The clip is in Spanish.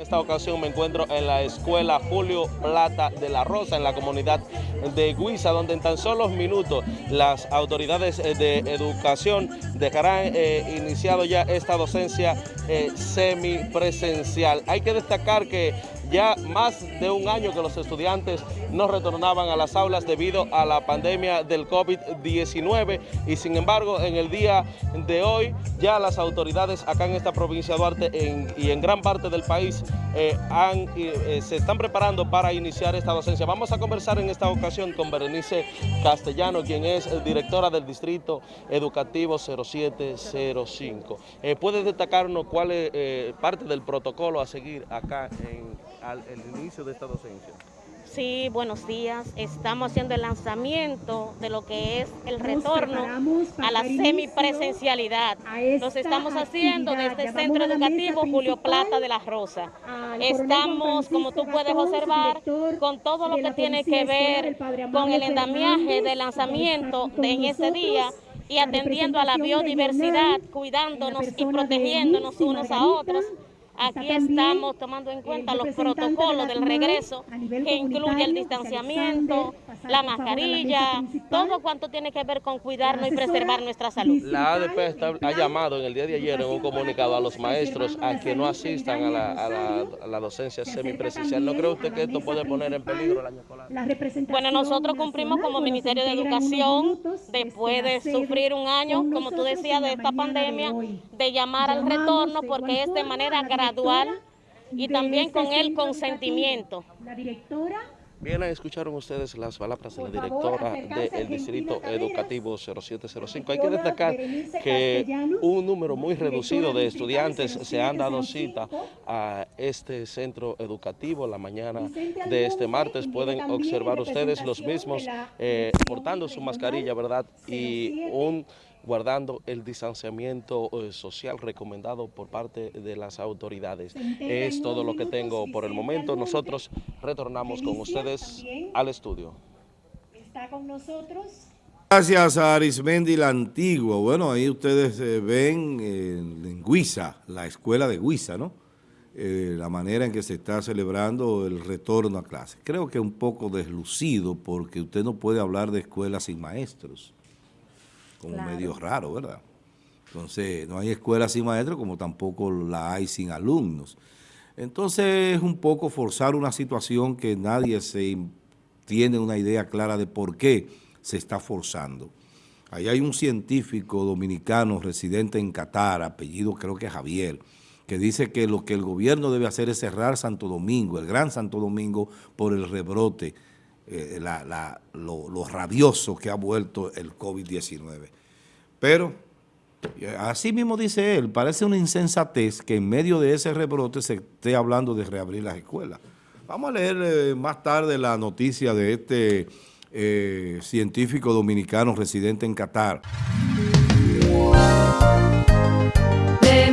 En esta ocasión me encuentro en la escuela Julio Plata de la Rosa, en la comunidad de Guisa, donde en tan solo minutos las autoridades eh, de educación dejarán eh, iniciado ya esta docencia eh, semipresencial. Hay que destacar que ya más de un año que los estudiantes no retornaban a las aulas debido a la pandemia del COVID-19 y sin embargo en el día de hoy ya las autoridades acá en esta provincia de Duarte y en gran parte del país eh, eh, se están preparando para iniciar esta docencia. Vamos a conversar en esta ocasión con Berenice Castellano, quien es directora del Distrito Educativo 0705. Eh, ¿Puede destacarnos cuál es parte del protocolo a seguir acá en al el inicio de esta docencia? Sí, buenos días. Estamos haciendo el lanzamiento de lo que es el retorno a la semipresencialidad. Nos estamos haciendo desde el Centro Educativo Julio Plata de la Rosa. Estamos, como tú puedes observar, con todo lo que tiene que ver con el endamiaje del lanzamiento de en ese día y atendiendo a la biodiversidad, cuidándonos y protegiéndonos unos a otros. Aquí estamos tomando en cuenta los protocolos del regreso, que incluye el distanciamiento, la mascarilla, todo cuanto tiene que ver con cuidarnos y preservar nuestra salud. La ADP ha llamado en el día de ayer en un comunicado a los maestros a que no asistan a la, docencia semipresencial. ¿No cree usted que esto puede poner en peligro el año escolar? Bueno, nosotros cumplimos como Ministerio de Educación, después de sufrir un año, como tú decías, de esta pandemia, de llamar al retorno, porque es de manera gradual y también con el consentimiento. La directora Bien, escucharon ustedes las palabras de la directora del Distrito Educativo 0705. Hay que destacar que un número muy reducido de estudiantes se han dado cita a este centro educativo la mañana de este martes. Pueden observar ustedes los mismos eh, portando su mascarilla, ¿verdad? Y un guardando el distanciamiento eh, social recomendado por parte de las autoridades. Es todo lo que tengo por el momento. Nosotros retornamos con ustedes al estudio. Está con nosotros. Gracias a Arismendi la Antigua. Bueno, ahí ustedes eh, ven en Guisa, la escuela de Guisa, ¿no? Eh, la manera en que se está celebrando el retorno a clase. Creo que un poco deslucido porque usted no puede hablar de escuelas sin maestros como medio raro, ¿verdad? Entonces, no hay escuela sin maestros como tampoco la hay sin alumnos. Entonces, es un poco forzar una situación que nadie se tiene una idea clara de por qué se está forzando. Ahí hay un científico dominicano residente en Qatar, apellido creo que Javier, que dice que lo que el gobierno debe hacer es cerrar Santo Domingo, el Gran Santo Domingo, por el rebrote eh, lo, rabioso que ha vuelto el COVID-19. Pero, así mismo dice él, parece una insensatez que en medio de ese rebrote se esté hablando de reabrir las escuelas. Vamos a leer eh, más tarde la noticia de este eh, científico dominicano residente en Qatar. De